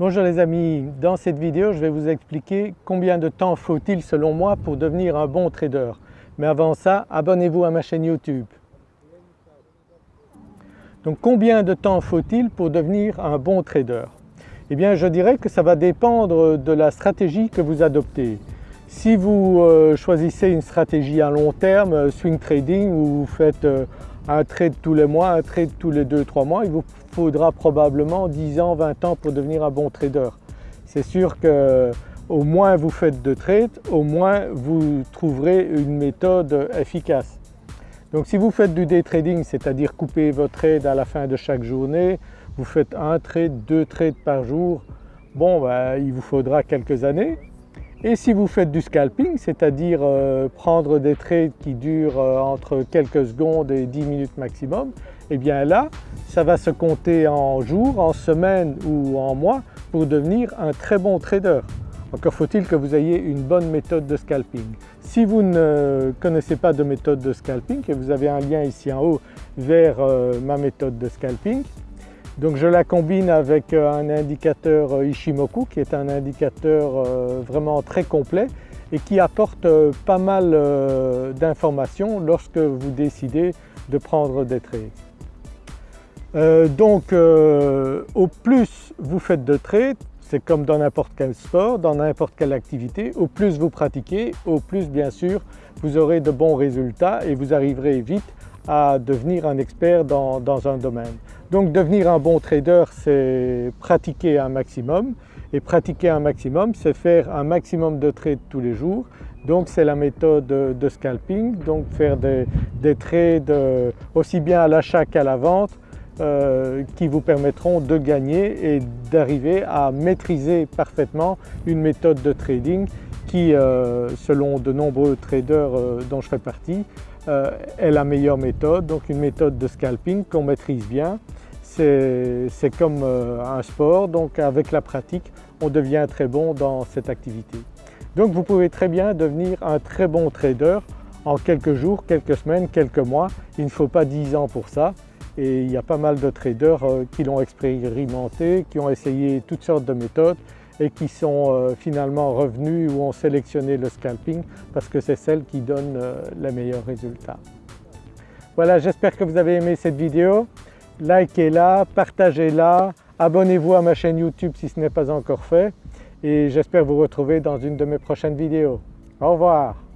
Bonjour les amis, dans cette vidéo je vais vous expliquer combien de temps faut-il selon moi pour devenir un bon trader. Mais avant ça, abonnez-vous à ma chaîne YouTube. Donc combien de temps faut-il pour devenir un bon trader? Eh bien je dirais que ça va dépendre de la stratégie que vous adoptez. Si vous euh, choisissez une stratégie à long terme, euh, swing trading, où vous faites euh, un trade tous les mois, un trade tous les 2-3 mois, il vous faudra probablement 10 ans, 20 ans pour devenir un bon trader. C'est sûr que au moins vous faites de trades, au moins vous trouverez une méthode efficace. Donc si vous faites du day trading, c'est-à-dire couper votre trade à la fin de chaque journée, vous faites un trade, deux trades par jour, bon ben, il vous faudra quelques années. Et si vous faites du scalping, c'est-à-dire euh, prendre des trades qui durent euh, entre quelques secondes et 10 minutes maximum, eh bien là ça va se compter en jours, en semaines ou en mois pour devenir un très bon trader. Encore faut-il que vous ayez une bonne méthode de scalping. Si vous ne connaissez pas de méthode de scalping et vous avez un lien ici en haut vers euh, ma méthode de scalping, donc je la combine avec euh, un indicateur euh, Ishimoku qui est un indicateur euh, vraiment très complet et qui apporte pas mal d'informations lorsque vous décidez de prendre des trades. donc au plus vous faites de trades, c'est comme dans n'importe quel sport, dans n'importe quelle activité, au plus vous pratiquez, au plus bien sûr vous aurez de bons résultats et vous arriverez vite à devenir un expert dans, un domaine. Donc devenir un bon trader c'est pratiquer un maximum. Et pratiquer un maximum c'est faire un maximum de trades tous les jours. Donc c'est la méthode de scalping, donc faire des, trades euh, aussi bien à l'achat qu'à la vente euh, qui vous permettront de gagner et d'arriver à maîtriser parfaitement une méthode de trading qui euh, selon de nombreux traders dont je fais partie euh, est la meilleure méthode, donc une méthode de scalping qu'on maîtrise bien. C'est comme euh, un sport, donc avec la pratique on devient très bon dans cette activité. Donc vous pouvez très bien devenir un très bon trader en quelques jours, quelques semaines, quelques mois. Il ne faut pas 10 ans pour ça et il y a pas mal de traders euh, qui l'ont expérimenté, qui ont essayé toutes sortes de méthodes et qui sont euh, finalement revenus ou ont sélectionné le scalping parce que c'est celle qui donne euh, les meilleurs résultats. Voilà, j'espère que vous avez aimé cette vidéo. Likez-la, partagez-la, abonnez-vous à ma chaîne YouTube si ce n'est pas encore fait et j'espère vous retrouver dans une de mes prochaines vidéos. Au revoir